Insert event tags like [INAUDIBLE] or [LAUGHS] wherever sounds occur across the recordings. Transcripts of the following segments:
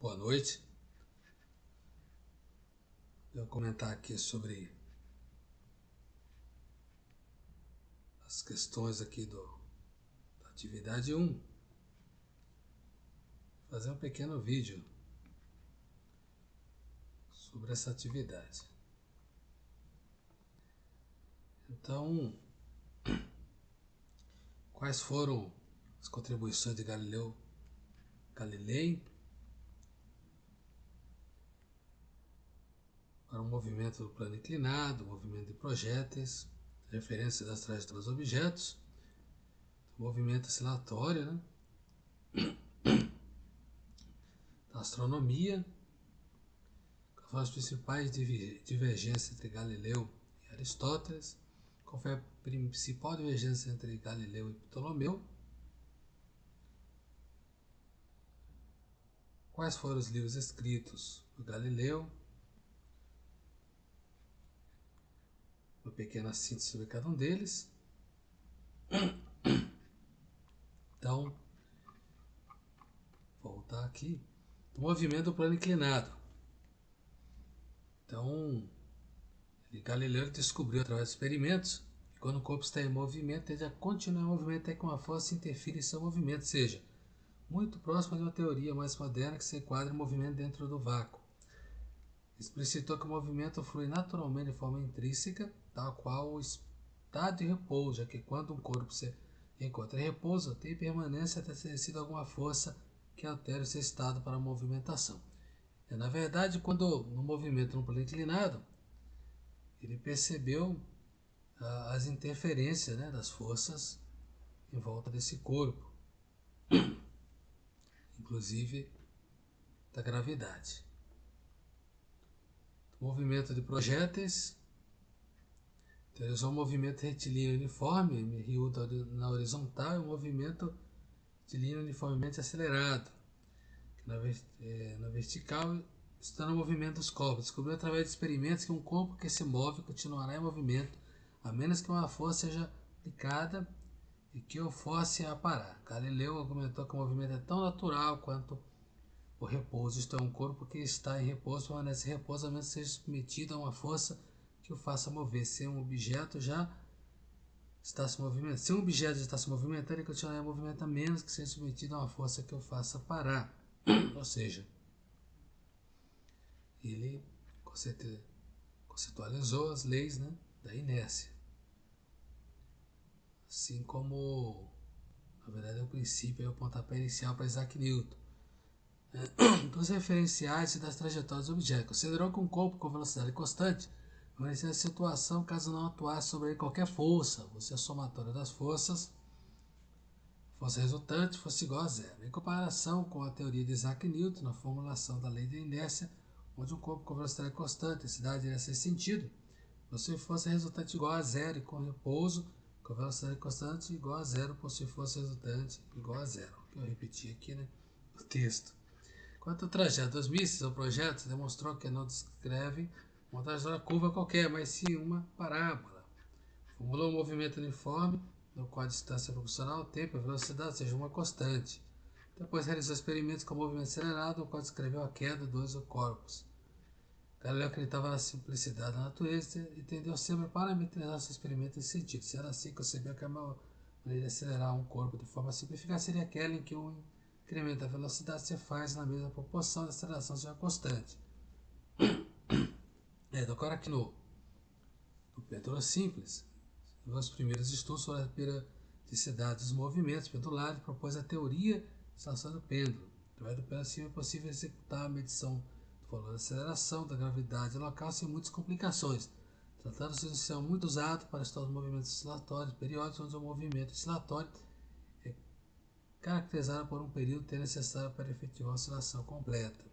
Boa noite. Eu vou comentar aqui sobre as questões aqui do, da atividade 1. Fazer um pequeno vídeo sobre essa atividade. Então, quais foram as contribuições de Galileu Galilei para o movimento do plano inclinado, movimento de projéteis, referência das trajetórias dos objetos, movimento oscilatório, né? da astronomia, foram as principais divergências entre Galileu e Aristóteles, qual foi a principal divergência entre Galileu e Ptolomeu, quais foram os livros escritos por Galileu, uma pequena síntese sobre cada um deles. Então, voltar aqui. O movimento do plano inclinado. Então, Galileu descobriu através de experimentos que quando o corpo está em movimento, ele já continua em movimento até que uma força interfira em seu movimento, seja, muito próximo de uma teoria mais moderna que se enquadra em movimento dentro do vácuo. Explicitou que o movimento flui naturalmente de forma intrínseca tal qual o estado de repouso, já que quando um corpo se encontra em repouso, tem permanência até ter sido alguma força que altere seu estado para a movimentação. E, na verdade, quando no movimento no plano inclinado, ele percebeu ah, as interferências né, das forças em volta desse corpo, [CLEARS THROAT] inclusive da gravidade. Movimento de projéteis são um movimento retilíneo uniforme, MRU na horizontal, e um movimento retilíneo uniformemente acelerado. Na, é, na vertical está no movimento dos corpos. Descobriu através de experimentos que um corpo que se move continuará em movimento, a menos que uma força seja aplicada e que o force a parar. Galileu argumentou que o movimento é tão natural quanto o repouso, isto é, um corpo que está em repouso permanece em repouso a menos que seja submetido a uma força que o faça mover. Se um objeto já está se movimentando, se um objeto já está se movimentando, ele continuará em movimento a menos que seja submetido a uma força que o faça parar. [CLEARS THROAT] Ou seja, ele conceitualizou as leis né, da inércia. Assim como, na verdade, é o princípio, é o pontapé inicial para Isaac Newton. [CLEARS THROAT] Dos referenciais e das trajetórias do objeto. Considerou que um corpo com velocidade constante mas a situação caso não atuasse sobre qualquer força, ou se a somatória das forças, força resultante, fosse igual a zero. Em comparação com a teoria de Isaac Newton, na formulação da lei da inércia, onde um corpo com velocidade constante, cidade nesse sentido, possui força resultante igual a zero e com repouso, com velocidade constante igual a zero, possui força resultante igual a zero. Que eu repeti aqui, né? O texto. Quanto ao trajeto dos mísseis ou projetos, demonstrou que não descreve uma trajetória curva qualquer, mas sim uma parábola. Formulou um movimento uniforme, no qual a distância proporcional ao tempo e a velocidade seja uma constante. Depois realizou experimentos com movimento acelerado, no qual descreveu a queda dos corpos. Galileu acreditava na simplicidade da natureza e tendeu sempre a parametrizar seus experimentos nesse sentido. Se era assim, concebeu que a maneira de acelerar um corpo de forma simplificada seria aquela em que o incremento da velocidade se faz na mesma proporção da aceleração seja constante. [COUGHS] É, agora aqui no, no Péndulo Simples, os primeiros estudos sobre a periodicidade dos movimentos pendulares propôs a teoria de estação do pêndulo. Através do pêndulo assim é possível executar a medição do valor da aceleração, da gravidade local sem muitas complicações. Tratando-se de um sistema muito usado para estudar os movimentos oscilatórios periódicos, onde o movimento oscilatório é caracterizado por um período ter necessário para efetivar a oscilação completa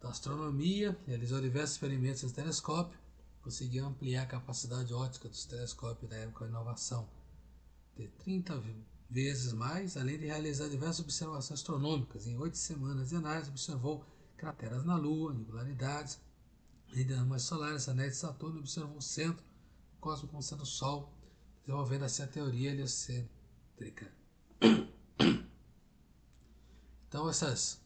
da astronomia, realizou diversos experimentos em telescópio, conseguiu ampliar a capacidade óptica dos telescópios da época da inovação de 30 vezes mais, além de realizar diversas observações astronômicas. Em oito semanas de análise, observou crateras na Lua, angularidades, redes solares, anéis de Saturno, observou o centro do cosmos como sendo o Sol, desenvolvendo assim a teoria heliocêntrica. Então, essas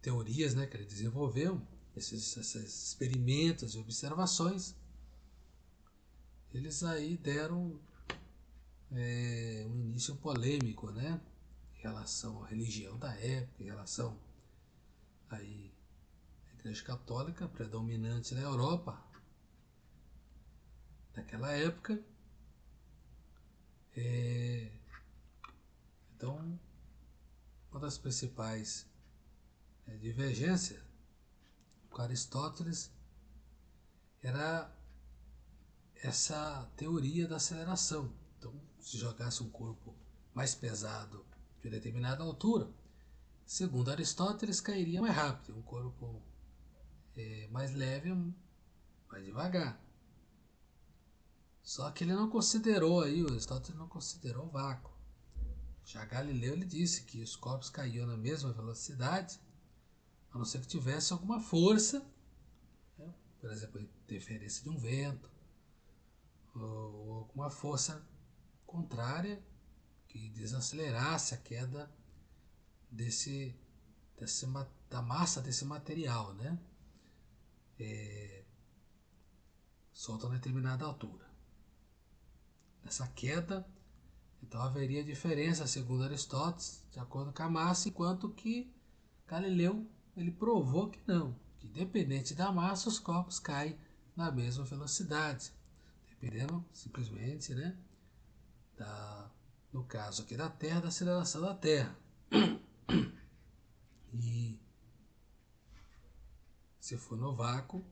teorias né, que ele desenvolveu, esses, esses experimentos e observações, eles aí deram é, um início polêmico, né? Em relação à religião da época, em relação aí à Igreja Católica predominante na Europa naquela época. É, então, uma das principais é, divergências com Aristóteles era essa teoria da aceleração. Então, se jogasse um corpo mais pesado de determinada altura, segundo Aristóteles, cairia mais rápido. Um corpo é, mais leve, mais devagar. Só que ele não considerou aí, o Aristóteles não considerou o vácuo. Já Galileu ele disse que os corpos caíam na mesma velocidade, a não ser que tivesse alguma força, né? por exemplo, interferência de um vento, ou alguma força contrária que desacelerasse a queda desse, desse da massa desse material, né? É, solta a determinada altura. Nessa queda, então haveria diferença, segundo Aristóteles, de acordo com a massa, enquanto que Galileu ele provou que não, que independente da massa, os corpos caem na mesma velocidade, dependendo simplesmente, né, da, no caso aqui da Terra, da aceleração da Terra. [CLEARS THROAT] E se for no vácuo,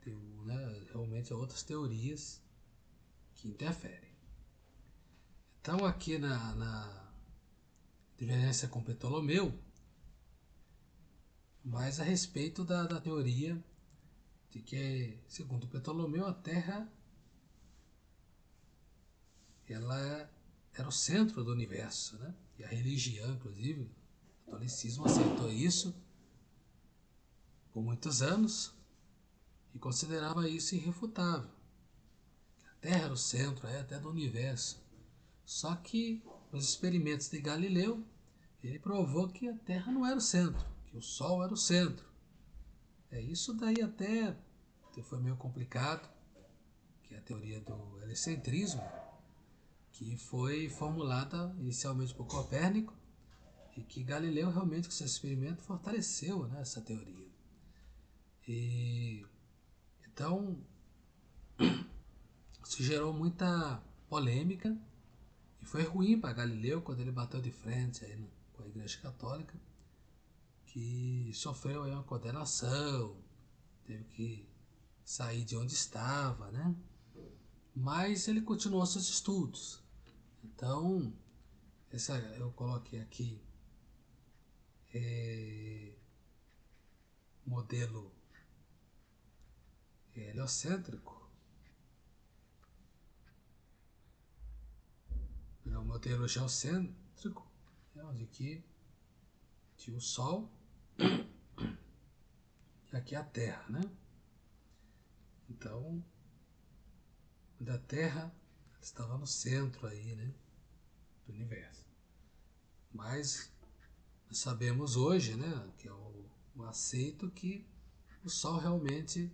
tem né, realmente outras teorias que interferem. Então, aqui na, na divergência com Ptolomeu, mais a respeito da, da teoria de que, segundo Ptolomeu, a Terra ela era o centro do universo, né? E a religião, inclusive, o catolicismo aceitou isso por muitos anos e considerava isso irrefutável. Terra era o centro é, até do universo. Só que os experimentos de Galileu, ele provou que a Terra não era o centro, que o Sol era o centro. É isso daí até foi meio complicado, que é a teoria do helicentrismo, que foi formulada inicialmente por Copérnico e que Galileu realmente com seu experimento fortaleceu né, essa teoria. E então [CLEARS THROAT] isso gerou muita polêmica e foi ruim para Galileu quando ele bateu de frente aí com a Igreja Católica, que sofreu aí uma condenação, teve que sair de onde estava, né? Mas ele continuou seus estudos. Então, essa eu coloquei aqui é, modelo heliocêntrico é o modelo geocêntrico, é onde aqui tinha o Sol e aqui a Terra, né? Então, da Terra estava no centro aí, né, do universo. Mas sabemos hoje, né, que é o, o aceito que o Sol realmente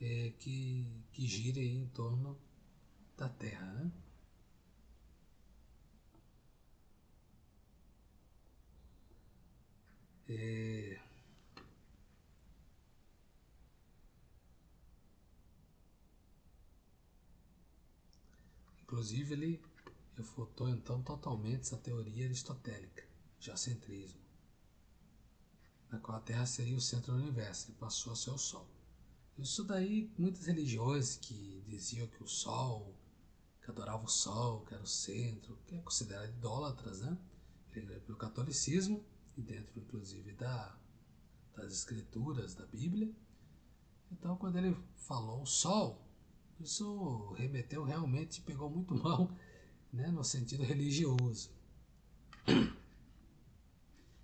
é que, que gira em torno da Terra, né? É... Inclusive, ele refutou então totalmente essa teoria aristotélica, geocentrismo, na qual a Terra seria o centro do universo e passou a ser o Sol. Isso daí, muitas religiões que diziam que o Sol, que adoravam o Sol, que era o centro, que é considerado idólatras, né? Pelo catolicismo, e dentro inclusive da, das escrituras da Bíblia. Então, quando ele falou sol, isso remeteu realmente, pegou muito [LAUGHS] mal né, no sentido religioso. [CLEARS THROAT]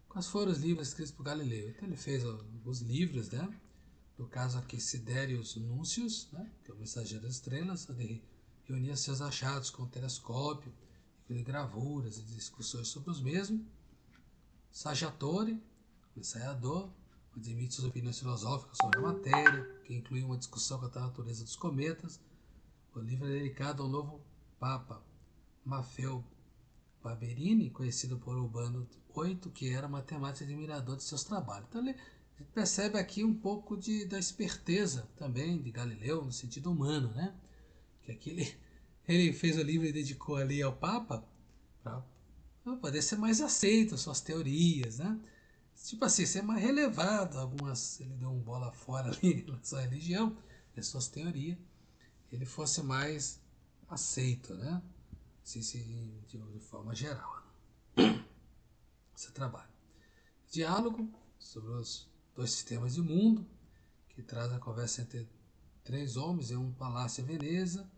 Quais foram os livros escritos por Galileu? Então, ele fez os livros, né? No caso aqui, Sidérios Núncios, né, que é o mensageiro das estrelas, onde reunia seus achados com telescópio, gravuras e discussões sobre os mesmos Saggiatore, o ensaiador, onde emite suas opiniões filosóficas sobre a matéria, que inclui uma discussão quanto à natureza dos cometas. O livro é dedicado ao novo Papa, Maffeo Barberini, conhecido por Urbano VIII, que era matemático e admirador de seus trabalhos. Então ele percebe aqui um pouco de, da esperteza também de Galileu, no sentido humano, né? Que aqui ele, [LAUGHS] ele fez o livro e dedicou ali ao Papa para poder ser mais aceito, suas teorias, né? Tipo assim, ser mais relevado, algumas, ele deu um bola fora [LAUGHS] ali relação à religião, e suas teorias, ele fosse mais aceito, né? Se, de, de forma geral. [COUGHS] Esse trabalho. Diálogo sobre os dois sistemas de mundo, que traz a conversa entre três homens em um palácio em Veneza,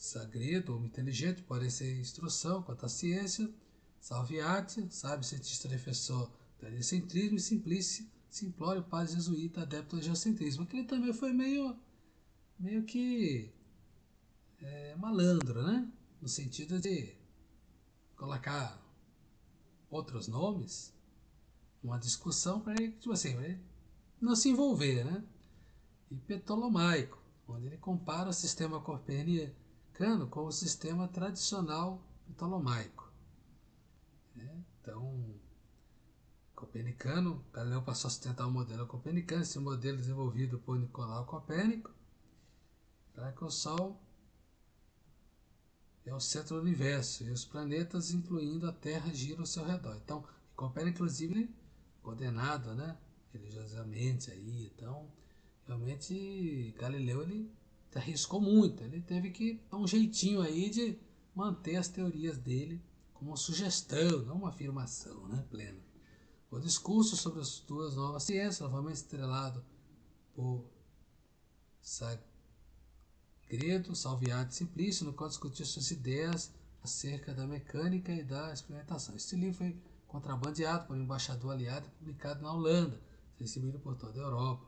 sagredo, homem inteligente, pode ser instrução quanto à ciência, salviate, sabe, cientista defensor do heliocentrismo e simplício, simplório, padre jesuíta, adepto do geocentrismo. Aquele também foi meio, meio que é, malandro, né? No sentido de colocar outros nomes numa discussão para ele, tipo assim, ele não se envolver, né? E Ptolomaico, onde ele compara o sistema copernicano com o sistema tradicional ptolomaico. Né? Então, copernicano, Galileu passou a sustentar o modelo copernicano, esse modelo desenvolvido por Nicolau Copérnico, para que o Sol é o centro do universo e os planetas, incluindo a Terra, giram ao seu redor. Então, Copérnico, inclusive, condenado, né, religiosamente aí, então, realmente Galileu ele arriscou muito, ele teve que dar um jeitinho aí de manter as teorias dele como uma sugestão, não uma afirmação, né, plena. O discurso sobre as duas novas ciências, novamente estrelado por Sagredo, Salviati e Simplício, no qual discutiu suas ideias acerca da mecânica e da experimentação. Este livro foi contrabandeado por um embaixador aliado e publicado na Holanda, recebido por toda a Europa.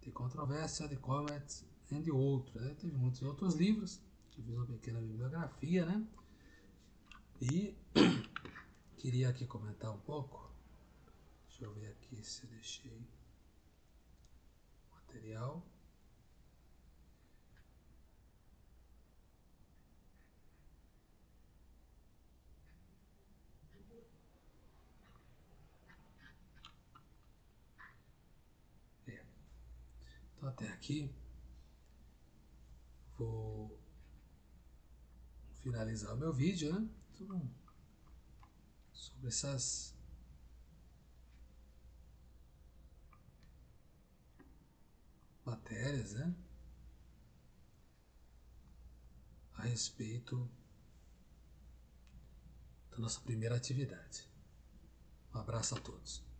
Tem controvérsia de Comets entre outros. Né? Teve muitos outros livros, que fiz uma pequena bibliografia, né? E [COUGHS] queria aqui comentar um pouco. Deixa eu ver aqui se eu deixei material. Então até aqui vou finalizar o meu vídeo, né? sobre essas matérias, né? A respeito da nossa primeira atividade. Um abraço a todos.